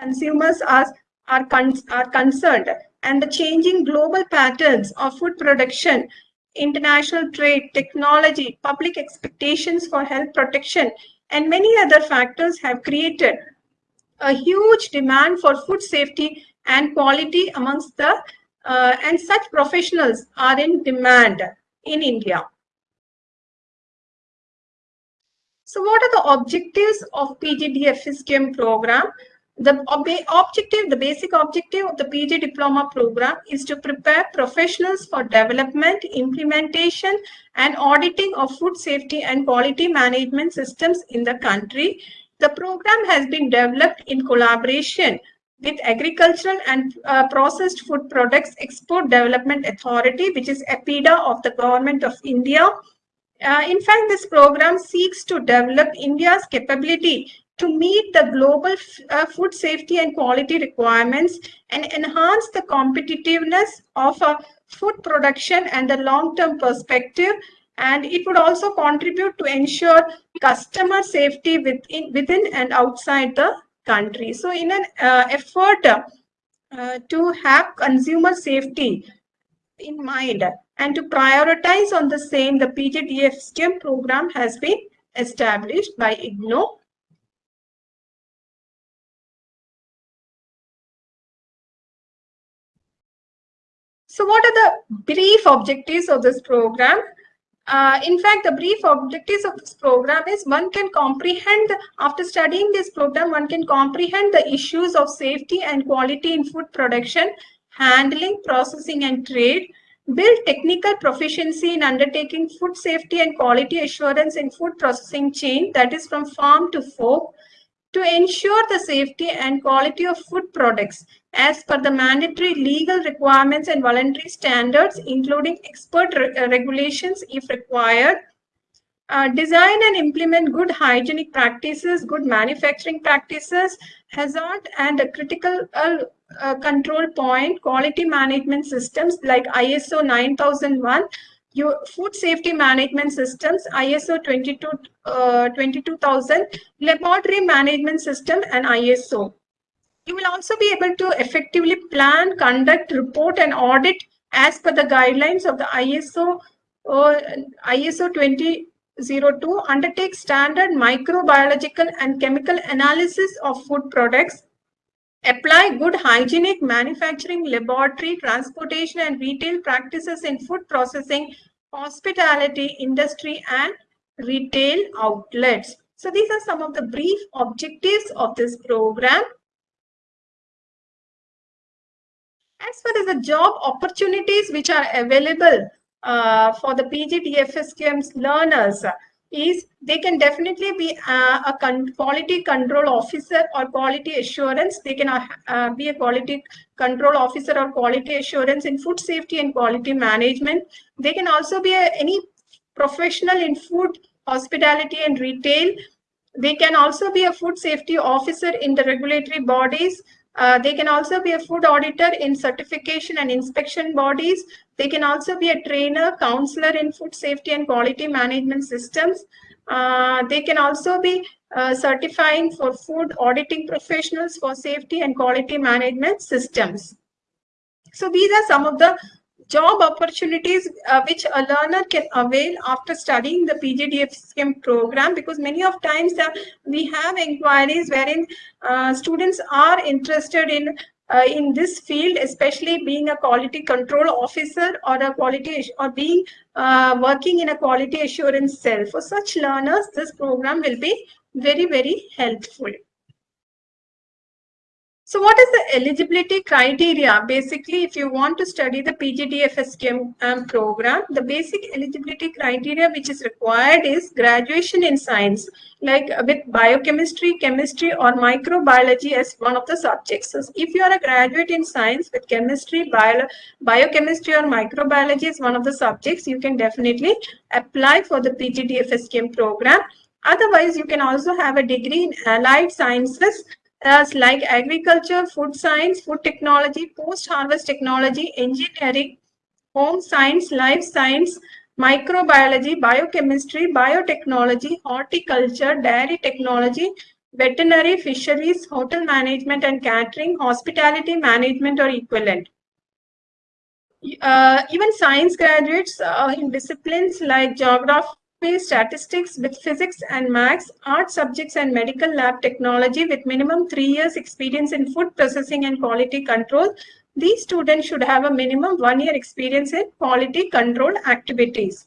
consumers are, are, con are concerned and the changing global patterns of food production, international trade, technology, public expectations for health protection, and many other factors have created a huge demand for food safety and quality amongst the uh, and such professionals are in demand in India. So what are the objectives of PGDFSQM program? The objective, the basic objective of the PG diploma program is to prepare professionals for development, implementation and auditing of food safety and quality management systems in the country. The program has been developed in collaboration with Agricultural and uh, Processed Food Products Export Development Authority, which is APEDA of the Government of India. Uh, in fact, this program seeks to develop India's capability to meet the global uh, food safety and quality requirements and enhance the competitiveness of a food production and the long-term perspective and it would also contribute to ensure customer safety within, within and outside the country. So in an uh, effort uh, to have consumer safety in mind and to prioritize on the same, the PGDFSQM program has been established by IGNOU So what are the brief objectives of this program? Uh, in fact, the brief objectives of this program is one can comprehend, after studying this program, one can comprehend the issues of safety and quality in food production, handling, processing and trade, build technical proficiency in undertaking food safety and quality assurance in food processing chain, that is from farm to fork, to ensure the safety and quality of food products as per the mandatory legal requirements and voluntary standards, including expert re uh, regulations if required. Uh, design and implement good hygienic practices, good manufacturing practices, hazard and critical uh, uh, control point, quality management systems like ISO 9001, your food safety management systems, ISO 22, uh, 22000, laboratory management system and ISO. You will also be able to effectively plan, conduct, report and audit as per the guidelines of the ISO uh, ISO 2002 undertake standard microbiological and chemical analysis of food products, apply good hygienic manufacturing, laboratory, transportation and retail practices in food processing, hospitality, industry and retail outlets. So these are some of the brief objectives of this program. As far as the job opportunities which are available uh, for the PGDFSQM's learners is they can definitely be uh, a con quality control officer or quality assurance. They can uh, uh, be a quality control officer or quality assurance in food safety and quality management. They can also be a, any professional in food, hospitality and retail. They can also be a food safety officer in the regulatory bodies uh, they can also be a food auditor in certification and inspection bodies. They can also be a trainer, counselor in food safety and quality management systems. Uh, they can also be uh, certifying for food auditing professionals for safety and quality management systems. So these are some of the job opportunities uh, which a learner can avail after studying the PGDFSQM program because many of times uh, we have inquiries wherein uh, students are interested in uh, in this field, especially being a quality control officer or a quality or being uh, working in a quality assurance cell. For such learners, this program will be very, very helpful. So what is the eligibility criteria? Basically, if you want to study the PGDFSQM um, program, the basic eligibility criteria which is required is graduation in science, like with biochemistry, chemistry or microbiology as one of the subjects. So if you are a graduate in science with chemistry, bio, biochemistry or microbiology as one of the subjects, you can definitely apply for the PGDFSQM program. Otherwise, you can also have a degree in allied sciences as like agriculture, food science, food technology, post-harvest technology, engineering, home science, life science, microbiology, biochemistry, biotechnology, horticulture, dairy technology, veterinary, fisheries, hotel management and catering, hospitality management or equivalent. Uh, even science graduates uh, in disciplines like geography, statistics with physics and maths, art subjects and medical lab technology with minimum three years experience in food processing and quality control. These students should have a minimum one year experience in quality control activities.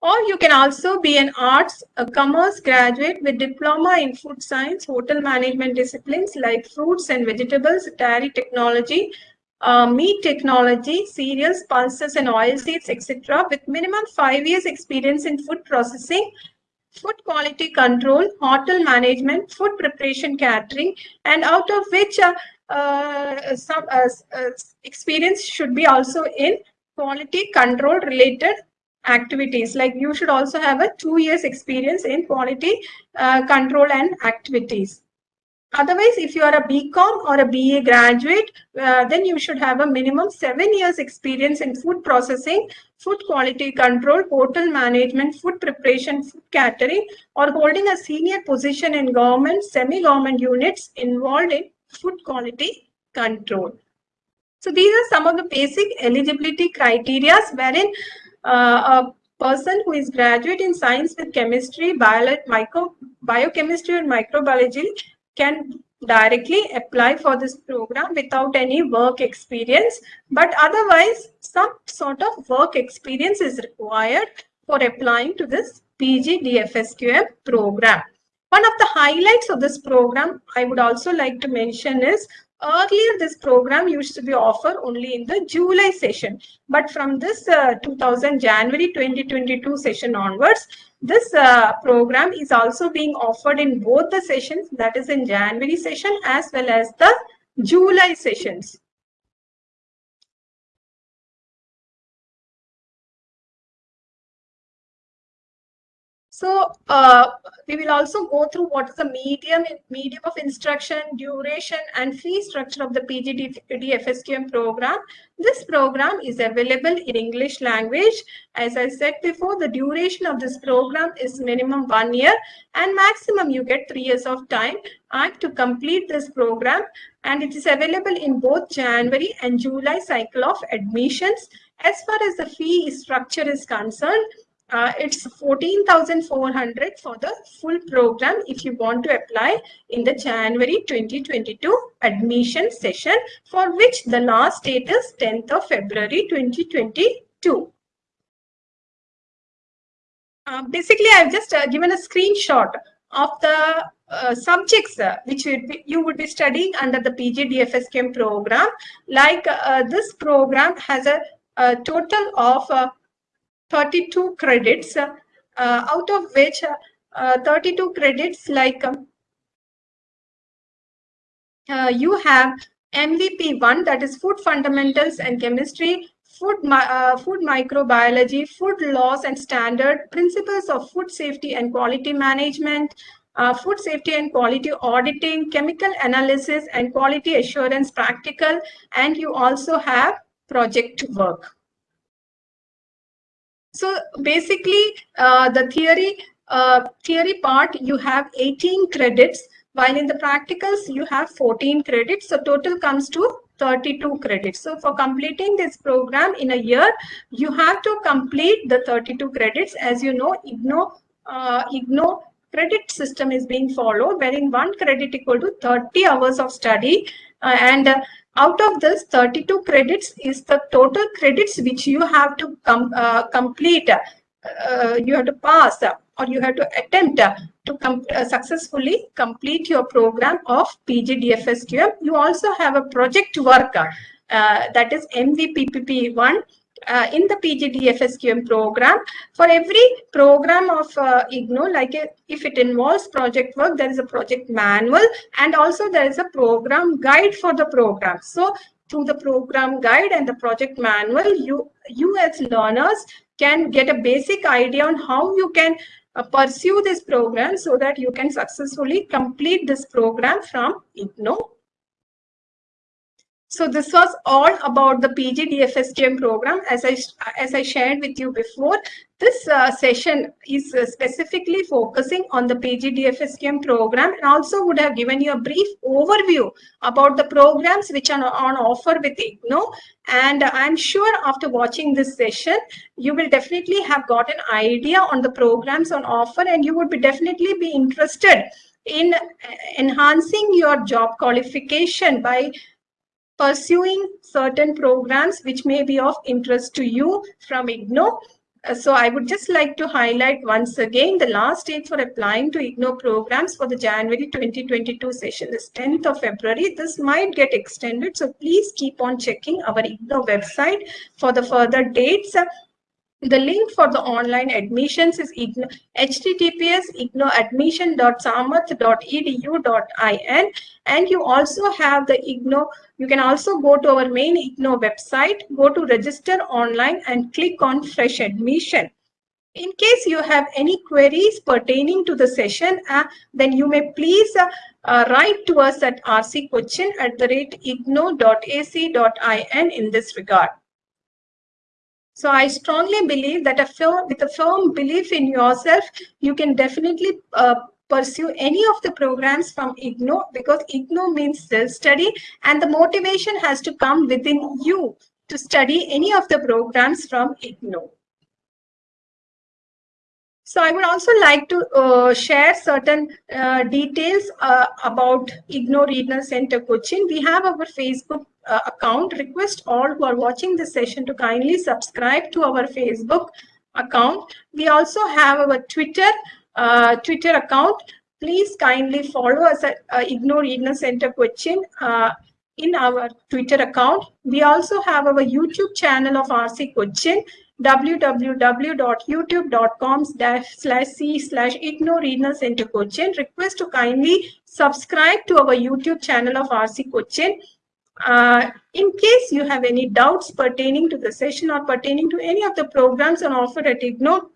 Or you can also be an arts, a commerce graduate with diploma in food science, hotel management disciplines like fruits and vegetables, dairy technology, uh, meat technology, cereals, pulses and oil seeds, etc. with minimum five years experience in food processing, food quality control, hotel management, food preparation catering, and out of which uh, uh, some uh, uh, experience should be also in quality control related activities like you should also have a two years experience in quality uh, control and activities otherwise if you are a bcom or a ba graduate uh, then you should have a minimum seven years experience in food processing food quality control hotel management food preparation food catering or holding a senior position in government semi-government units involved in food quality control. So these are some of the basic eligibility criteria wherein uh, a person who is graduate in science with chemistry, bio, biochemistry or microbiology can directly apply for this program without any work experience. But otherwise, some sort of work experience is required for applying to this PG DFSQM program. One of the highlights of this program I would also like to mention is Earlier, this program used to be offered only in the July session. But from this uh, 2000 January 2022 session onwards, this uh, program is also being offered in both the sessions, that is in January session as well as the July sessions. So uh, we will also go through what is the medium, medium of instruction, duration and fee structure of the PGD FSQM program. This program is available in English language. As I said before, the duration of this program is minimum one year and maximum you get three years of time and to complete this program and it is available in both January and July cycle of admissions. As far as the fee structure is concerned, uh, it's 14,400 for the full program if you want to apply in the January 2022 admission session for which the last date is 10th of February 2022. Uh, basically, I've just uh, given a screenshot of the uh, subjects uh, which would be, you would be studying under the PGDFSQM program. Like uh, this program has a, a total of uh, 32 credits, uh, out of which uh, 32 credits like um, uh, you have MVP1 that is food fundamentals and chemistry, food, uh, food microbiology, food laws and standard, principles of food safety and quality management, uh, food safety and quality auditing, chemical analysis and quality assurance practical, and you also have project work. So basically, uh, the theory uh, theory part, you have 18 credits, while in the practicals, you have 14 credits. So total comes to 32 credits. So for completing this program in a year, you have to complete the 32 credits. As you know, IGNOU, uh, IGNOU credit system is being followed, wherein one credit equal to 30 hours of study. Uh, and uh, out of this 32 credits is the total credits which you have to com uh, complete uh, you have to pass or you have to attempt to com uh, successfully complete your program of PGDFSQM. You also have a project work uh, that is MVPPP1 uh, in the PGDFSQM program. For every program of uh, IGNOU, like a, if it involves project work, there is a project manual and also there is a program guide for the program. So through the program guide and the project manual, you, you as learners can get a basic idea on how you can uh, pursue this program so that you can successfully complete this program from IGNOU So this was all about the PGDFSQM program. As I, as I shared with you before, this uh, session is uh, specifically focusing on the PGDFSQM program and also would have given you a brief overview about the programs which are on offer with IGNOU. And I'm sure after watching this session, you will definitely have got an idea on the programs on offer and you would be definitely be interested in uh, enhancing your job qualification by pursuing certain programs which may be of interest to you from IGNOU. Uh, so I would just like to highlight once again the last date for applying to IGNOU programs for the January 2022 session is 10th of February. This might get extended, so please keep on checking our IGNOU website for the further dates. The link for the online admissions is igno, https ignouadmission.samarth.edu.in and you also have the IGNOU, you can also go to our main IGNOU website, go to register online and click on fresh admission. In case you have any queries pertaining to the session, uh, then you may please uh, uh, write to us at rccochin at the rate ignou.ac.in in this regard. So I strongly believe that a firm, with a firm belief in yourself, you can definitely uh, pursue any of the programs from IGNOU because IGNOU means self-study and the motivation has to come within you to study any of the programs from IGNOU. So I would also like to uh, share certain uh, details uh, about IGNOU Regional Center Cochin. We have our Facebook uh, account. Request all who are watching this session to kindly subscribe to our Facebook account. We also have our Twitter uh, Twitter account. Please kindly follow us at uh, IGNOU Regional Center Cochin in our Twitter account. We also have our YouTube channel of RC Cochin www.youtube.com slash c slash IGNOU Regional Center Cochin. Request to kindly subscribe to our YouTube channel of RC Cochin. Uh, in case you have any doubts pertaining to the session or pertaining to any of the programs on offer at IGNOU,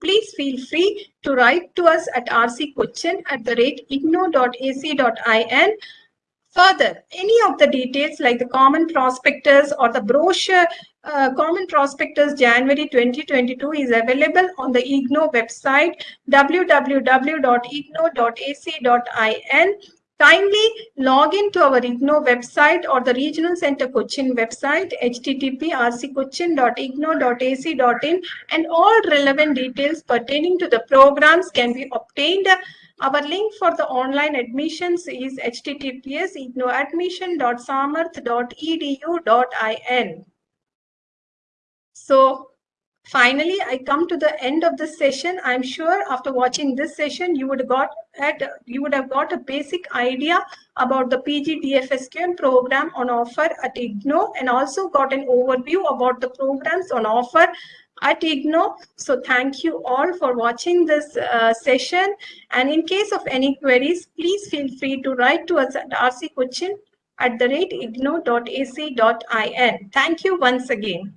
please feel free to write to us at rccochin at the rate ignou.ac.in. Further, any of the details like the common prospectus or the brochure uh, common prospectus January 2022 is available on the IGNOU website www.ignou.ac.in Kindly log in to our IGNOU website or the Regional Center Cochin website, http rccochin.ignou.ac.in and all relevant details pertaining to the programs can be obtained. Our link for the online admissions is https ignouadmission.samarth.edu.in. So Finally, I come to the end of this session. I'm sure after watching this session, you would got at you would have got a basic idea about the PG DFSQM program on offer at IGNOU and also got an overview about the programs on offer at IGNOU. So thank you all for watching this uh, session. And in case of any queries, please feel free to write to us at rccochin at the rate ignou.ac.in. Thank you once again.